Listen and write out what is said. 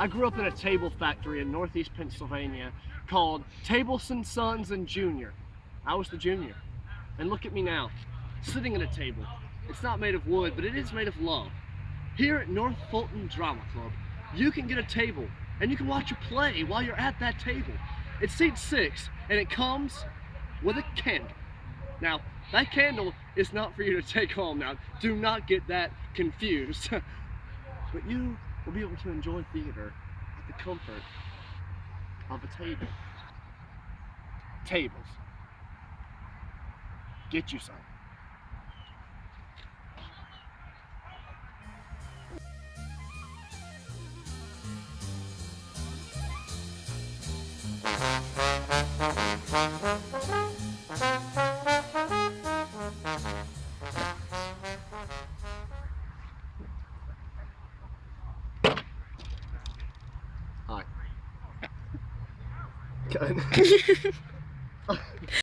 I grew up in a table factory in northeast Pennsylvania called Tableson Sons and Junior. I was the junior. And look at me now, sitting at a table. It's not made of wood, but it is made of love. Here at North Fulton Drama Club, you can get a table and you can watch a play while you're at that table. It seats six and it comes with a candle. Now, that candle is not for you to take home now. Do not get that confused. but you will be able to enjoy theater at the comfort of a table. Tables. Get you some. keine.